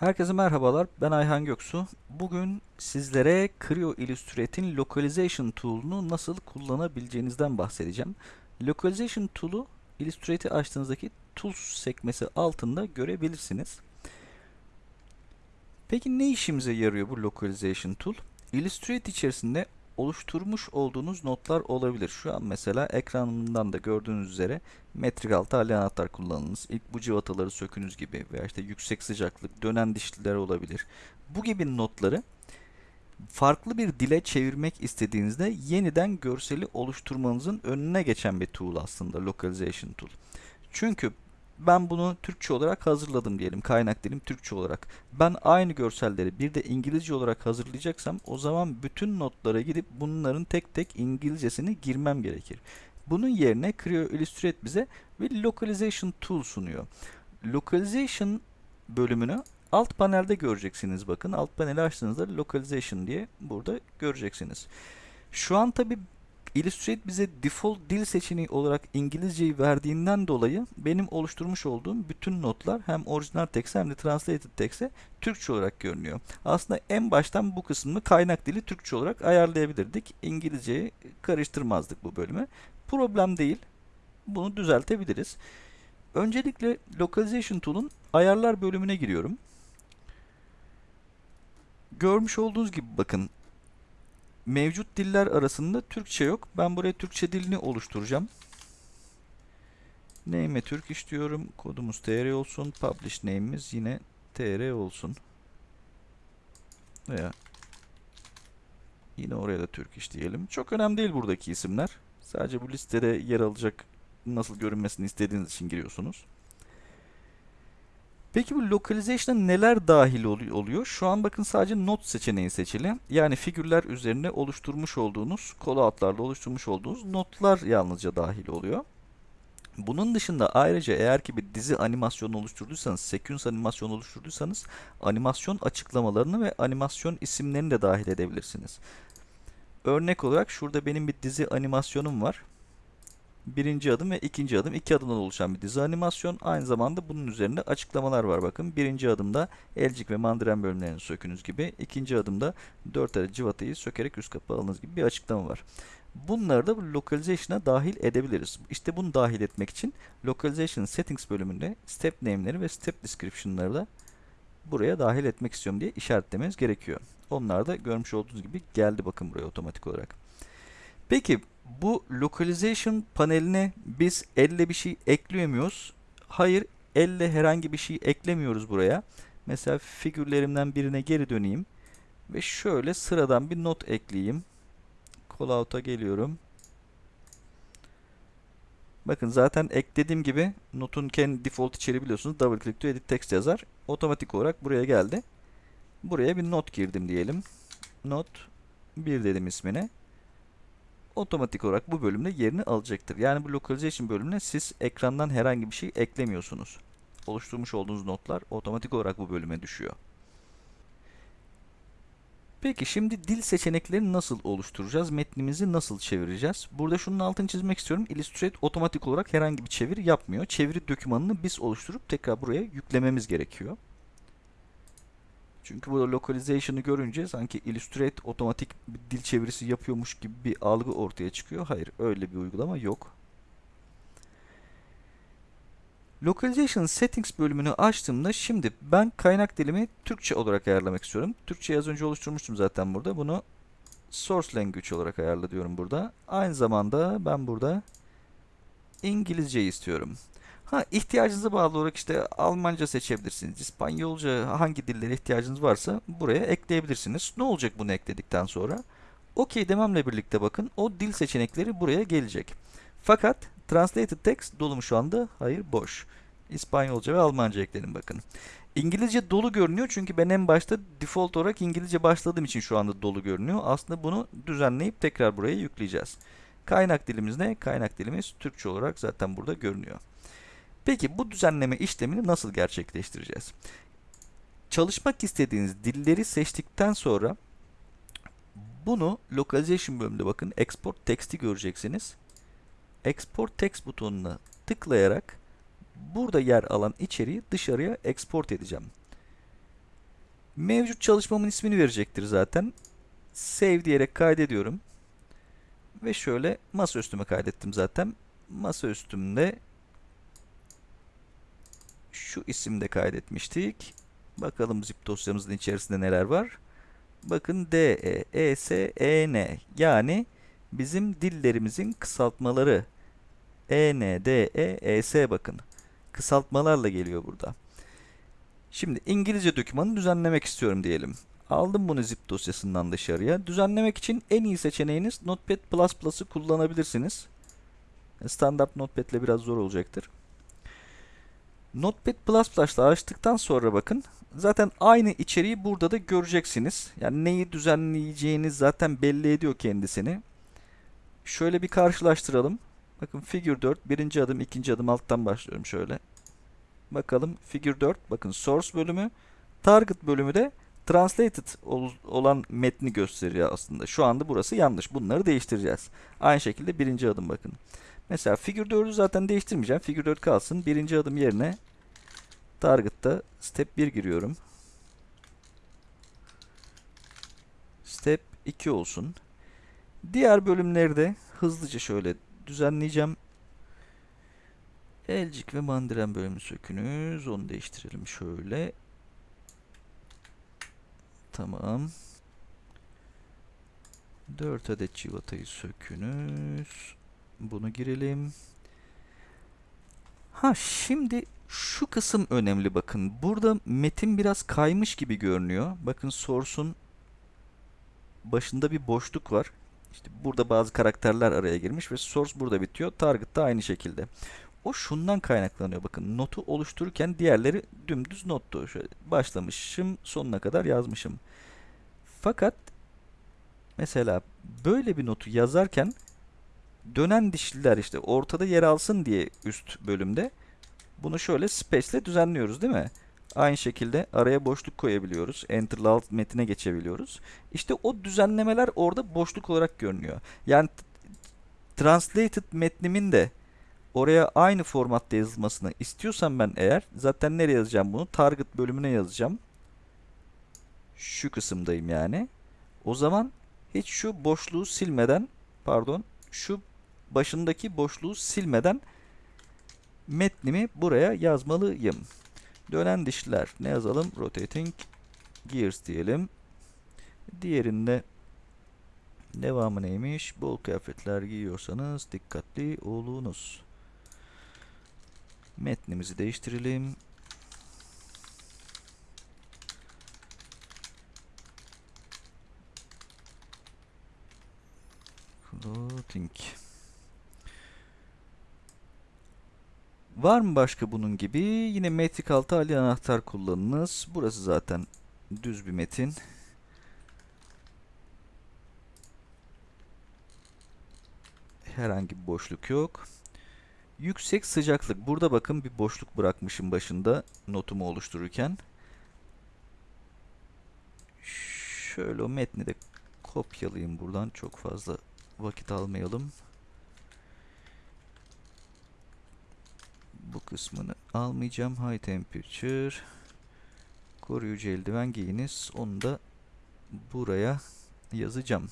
Herkese merhabalar. Ben Ayhan Göksu. Bugün sizlere Creo Illustrate'in Localization Tool'unu nasıl kullanabileceğinizden bahsedeceğim. Localization Tool'u Illustrate'i açtığınızdaki Tools sekmesi altında görebilirsiniz. Peki ne işimize yarıyor bu Localization Tool? Illustrate içerisinde oluşturmuş olduğunuz notlar olabilir. Şu an mesela ekranından da gördüğünüz üzere metrik altı hali anahtar kullanınız. İlk bu cıvataları sökünüz gibi veya işte yüksek sıcaklık, dönen dişliler olabilir. Bu gibi notları farklı bir dile çevirmek istediğinizde yeniden görseli oluşturmanızın önüne geçen bir tool aslında Localization Tool. Çünkü ben bunu Türkçe olarak hazırladım diyelim. Kaynak dilim Türkçe olarak. Ben aynı görselleri bir de İngilizce olarak hazırlayacaksam o zaman bütün notlara gidip bunların tek tek İngilizcesini girmem gerekir. Bunun yerine Creo Illustrate bize bir Localization Tool sunuyor. Localization bölümünü alt panelde göreceksiniz bakın. Alt paneli açtığınızda Localization diye burada göreceksiniz. Şu an tabi Illustrate bize default dil seçeneği olarak İngilizceyi verdiğinden dolayı benim oluşturmuş olduğum bütün notlar hem orijinal text hem de translated text'e Türkçe olarak görünüyor. Aslında en baştan bu kısmını kaynak dili Türkçe olarak ayarlayabilirdik. İngilizceyi karıştırmazdık bu bölümü. Problem değil. Bunu düzeltebiliriz. Öncelikle Localization Tool'un ayarlar bölümüne giriyorum. Görmüş olduğunuz gibi bakın mevcut diller arasında Türkçe yok. Ben buraya Türkçe dilini oluşturacağım. Name'e Türk istiyorum. Kodumuz tr olsun. Publish name'imiz yine tr olsun. Veya yine oraya da Türk iş diyelim. Çok önemli değil buradaki isimler. Sadece bu listede yer alacak nasıl görünmesini istediğiniz için giriyorsunuz. Peki bu localization'a neler dahil oluyor? Şu an bakın sadece not seçeneği seçili. Yani figürler üzerine oluşturmuş olduğunuz, callout'larla oluşturmuş olduğunuz notlar yalnızca dahil oluyor. Bunun dışında ayrıca eğer ki bir dizi animasyonu oluşturduysanız, sequence animasyon oluşturduysanız animasyon açıklamalarını ve animasyon isimlerini de dahil edebilirsiniz. Örnek olarak şurada benim bir dizi animasyonum var birinci adım ve ikinci adım iki adımdan oluşan bir dizi animasyon. Aynı zamanda bunun üzerinde açıklamalar var. Bakın birinci adımda elcik ve mandiren bölümlerini sökünüz gibi. ikinci adımda dört adet civatayı sökerek üst kapağı alınız gibi bir açıklama var. Bunları da localization'a dahil edebiliriz. İşte bunu dahil etmek için localization settings bölümünde step name'leri ve step description'ları da buraya dahil etmek istiyorum diye işaretlemeniz gerekiyor. Onlar da görmüş olduğunuz gibi geldi bakın buraya otomatik olarak. Peki bu localization paneline biz elle bir şey ekliyor? Hayır, elle herhangi bir şey eklemiyoruz buraya. Mesela figürlerimden birine geri döneyim ve şöyle sıradan bir not ekleyeyim. Callout'a geliyorum. Bakın zaten eklediğim gibi notun kendi default içeriği biliyorsunuz. Double click to edit text yazar. Otomatik olarak buraya geldi. Buraya bir not girdim diyelim. Not 1 dedim ismine otomatik olarak bu bölümde yerini alacaktır. Yani bu localization bölümüne siz ekrandan herhangi bir şey eklemiyorsunuz. Oluşturmuş olduğunuz notlar otomatik olarak bu bölüme düşüyor. Peki şimdi dil seçeneklerini nasıl oluşturacağız? Metnimizi nasıl çevireceğiz? Burada şunun altını çizmek istiyorum. Illustrate otomatik olarak herhangi bir çeviri yapmıyor. Çeviri dokümanını biz oluşturup tekrar buraya yüklememiz gerekiyor. Çünkü burada localization'ı görünce sanki Illustrate otomatik bir dil çevirisi yapıyormuş gibi bir algı ortaya çıkıyor. Hayır, öyle bir uygulama yok. Localization Settings bölümünü açtığımda şimdi ben kaynak dilimi Türkçe olarak ayarlamak istiyorum. Türkçe az önce oluşturmuştum zaten burada. Bunu Source Language olarak ayarla diyorum burada. Aynı zamanda ben burada İngilizce istiyorum. Ha ihtiyacınıza bağlı olarak işte Almanca seçebilirsiniz. İspanyolca hangi dillere ihtiyacınız varsa buraya ekleyebilirsiniz. Ne olacak bunu ekledikten sonra? OK dememle birlikte bakın o dil seçenekleri buraya gelecek. Fakat Translated Text dolu şu anda? Hayır boş. İspanyolca ve Almanca ekledim bakın. İngilizce dolu görünüyor çünkü ben en başta default olarak İngilizce başladığım için şu anda dolu görünüyor. Aslında bunu düzenleyip tekrar buraya yükleyeceğiz. Kaynak dilimiz ne? Kaynak dilimiz Türkçe olarak zaten burada görünüyor. Peki bu düzenleme işlemini nasıl gerçekleştireceğiz? Çalışmak istediğiniz dilleri seçtikten sonra bunu localization bölümünde bakın export text'i göreceksiniz. Export text butonuna tıklayarak burada yer alan içeriği dışarıya export edeceğim. Mevcut çalışmamın ismini verecektir zaten. Save diyerek kaydediyorum. Ve şöyle masaüstüme kaydettim zaten. Masaüstümde şu isimde kaydetmiştik. Bakalım zip dosyamızın içerisinde neler var. Bakın D, E, E, S, E, N. Yani bizim dillerimizin kısaltmaları. E, N, D, E, E, S bakın. Kısaltmalarla geliyor burada. Şimdi İngilizce dokümanı düzenlemek istiyorum diyelim. Aldım bunu zip dosyasından dışarıya. Düzenlemek için en iyi seçeneğiniz Notepad++'ı kullanabilirsiniz. Standart Notepad ile biraz zor olacaktır. Notepad++ ile açtıktan sonra bakın zaten aynı içeriği burada da göreceksiniz. Yani neyi düzenleyeceğiniz zaten belli ediyor kendisini. Şöyle bir karşılaştıralım. Bakın figure 4 birinci adım ikinci adım alttan başlıyorum şöyle. Bakalım figure 4 bakın source bölümü target bölümü de translated ol, olan metni gösteriyor aslında. Şu anda burası yanlış. Bunları değiştireceğiz. Aynı şekilde birinci adım bakın. Mesela figure 4'ü zaten değiştirmeyeceğim. Figure 4 kalsın. Birinci adım yerine target'ta step 1 giriyorum. Step 2 olsun. Diğer bölümleri de hızlıca şöyle düzenleyeceğim. Elcik ve mandiren bölümü sökünüz. Onu değiştirelim şöyle. Tamam. 4 adet civatayı sökünüz. Bunu girelim. Ha şimdi şu kısım önemli bakın. Burada metin biraz kaymış gibi görünüyor. Bakın source'un başında bir boşluk var. İşte burada bazı karakterler araya girmiş ve source burada bitiyor. Target da aynı şekilde. O şundan kaynaklanıyor. Bakın notu oluştururken diğerleri dümdüz nottu. Şöyle başlamışım, sonuna kadar yazmışım. Fakat mesela böyle bir notu yazarken dönen dişliler işte ortada yer alsın diye üst bölümde bunu şöyle space ile düzenliyoruz değil mi? Aynı şekilde araya boşluk koyabiliyoruz. Enter ile alt metine geçebiliyoruz. İşte o düzenlemeler orada boşluk olarak görünüyor. Yani translated metnimin de oraya aynı formatta yazılmasını istiyorsam ben eğer zaten nereye yazacağım bunu? Target bölümüne yazacağım. Şu kısımdayım yani. O zaman hiç şu boşluğu silmeden pardon şu başındaki boşluğu silmeden metnimi buraya yazmalıyım. Dönen dişler ne yazalım? Rotating gears diyelim. Diğerinde devamı neymiş? Bol kıyafetler giyiyorsanız dikkatli olunuz. Metnimizi değiştirelim. Clothing. Var mı başka bunun gibi? Yine metrik altı ali anahtar kullanınız. Burası zaten düz bir metin. Herhangi bir boşluk yok. Yüksek sıcaklık. Burada bakın bir boşluk bırakmışım başında notumu oluştururken. Şöyle o metni de kopyalayayım buradan. Çok fazla vakit almayalım. Bu kısmını almayacağım. High temperature. Koruyucu eldiven giyiniz. Onu da buraya yazacağım.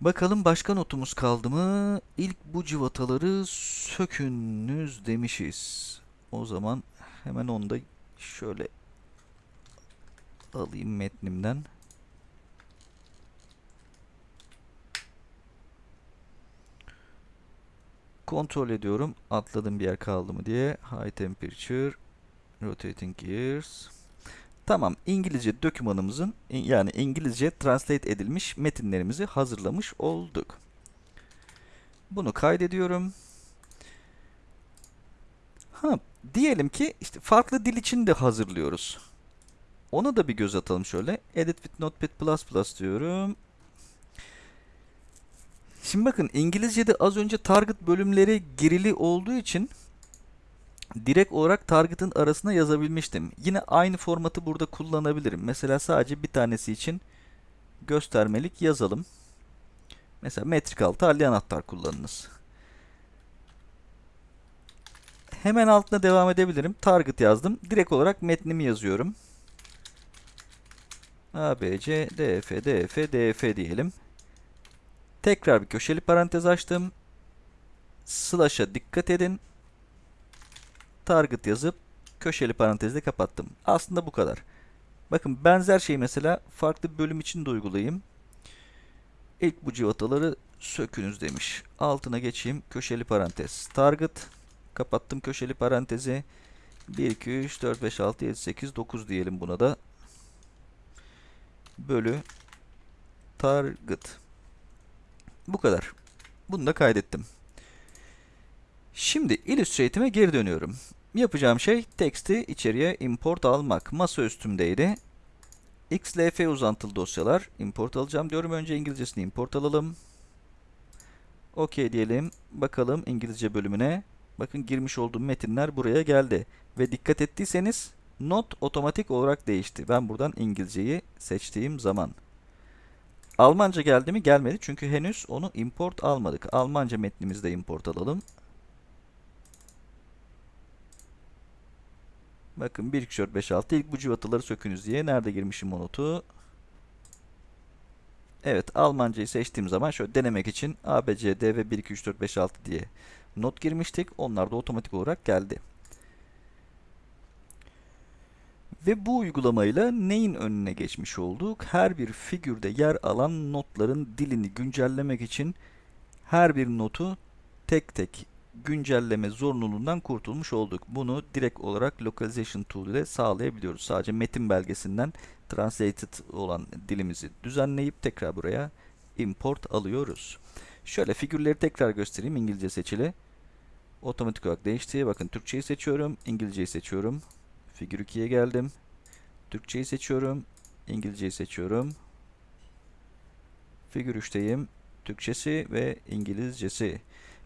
Bakalım başka notumuz kaldı mı? İlk bu civataları sökünüz demişiz. O zaman hemen onu da şöyle alayım metnimden. Kontrol ediyorum. Atladım bir yer kaldı mı diye. High temperature. Rotating gears. Tamam. İngilizce dokümanımızın yani İngilizce translate edilmiş metinlerimizi hazırlamış olduk. Bunu kaydediyorum. Ha, diyelim ki işte farklı dil için de hazırlıyoruz. Ona da bir göz atalım şöyle. Edit with Notepad++ diyorum. Şimdi bakın İngilizce'de az önce target bölümleri girili olduğu için direkt olarak target'ın arasına yazabilmiştim. Yine aynı formatı burada kullanabilirim. Mesela sadece bir tanesi için göstermelik yazalım. Mesela metrik altı halli anahtar kullanınız. Hemen altına devam edebilirim. Target yazdım. Direkt olarak metnimi yazıyorum. ABC, DF, DF, DF diyelim. Tekrar bir köşeli parantez açtım. Slash'a dikkat edin. Target yazıp köşeli parantezle kapattım. Aslında bu kadar. Bakın benzer şeyi mesela farklı bir bölüm için de uygulayayım. İlk bu civataları sökünüz demiş. Altına geçeyim. Köşeli parantez. Target. Kapattım köşeli parantezi. 1, 2, 3, 4, 5, 6, 7, 8, 9 diyelim buna da. Bölü. Target. Bu kadar. Bunu da kaydettim. Şimdi Illustrate'ime geri dönüyorum. Yapacağım şey teksti içeriye import almak. Masa üstümdeydi. XLF uzantılı dosyalar import alacağım diyorum. Önce İngilizcesini import alalım. OK diyelim. Bakalım İngilizce bölümüne. Bakın girmiş olduğum metinler buraya geldi. Ve dikkat ettiyseniz not otomatik olarak değişti. Ben buradan İngilizceyi seçtiğim zaman. Almanca geldi mi? Gelmedi. Çünkü henüz onu import almadık. Almanca metnimizi de import alalım. Bakın 1, 2, 3, 4, 5, 6 ilk bu cıvataları sökünüz diye. Nerede girmişim o notu? Evet Almancayı seçtiğim zaman şöyle denemek için A, B, C, D ve 1, 2, 3, 4, 5, 6 diye not girmiştik. Onlar da otomatik olarak geldi. Ve bu uygulamayla neyin önüne geçmiş olduk? Her bir figürde yer alan notların dilini güncellemek için her bir notu tek tek güncelleme zorunluluğundan kurtulmuş olduk. Bunu direkt olarak Localization Tool ile sağlayabiliyoruz. Sadece metin belgesinden translated olan dilimizi düzenleyip tekrar buraya import alıyoruz. Şöyle figürleri tekrar göstereyim. İngilizce seçili. Otomatik olarak değişti. Bakın Türkçeyi seçiyorum. İngilizceyi seçiyorum. Figür 2'ye geldim. Türkçeyi seçiyorum. İngilizceyi seçiyorum. Figür 3'teyim. Türkçesi ve İngilizcesi.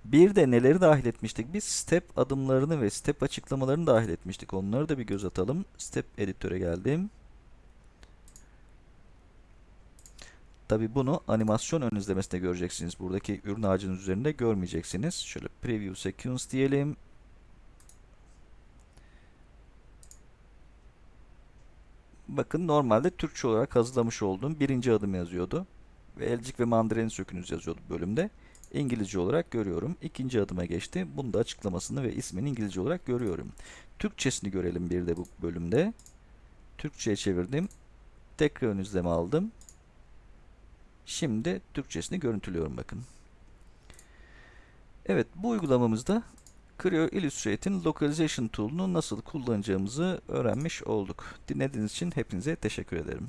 Bir de neleri dahil etmiştik? Biz step adımlarını ve step açıklamalarını dahil etmiştik. Onları da bir göz atalım. Step editöre geldim. Tabi bunu animasyon ön izlemesinde göreceksiniz. Buradaki ürün ağacının üzerinde görmeyeceksiniz. Şöyle preview sequence diyelim. Bakın normalde Türkçe olarak hazırlamış olduğum birinci adım yazıyordu. Ve elcik ve mandalina sökünüz yazıyordu bölümde. İngilizce olarak görüyorum. İkinci adıma geçti. Bunu da açıklamasını ve ismini İngilizce olarak görüyorum. Türkçesini görelim bir de bu bölümde. Türkçe'ye çevirdim. Tekrar ön izleme aldım. Şimdi Türkçesini görüntülüyorum bakın. Evet bu uygulamamızda Creo Illustrate'in Localization Tool'unu nasıl kullanacağımızı öğrenmiş olduk. Dinlediğiniz için hepinize teşekkür ederim.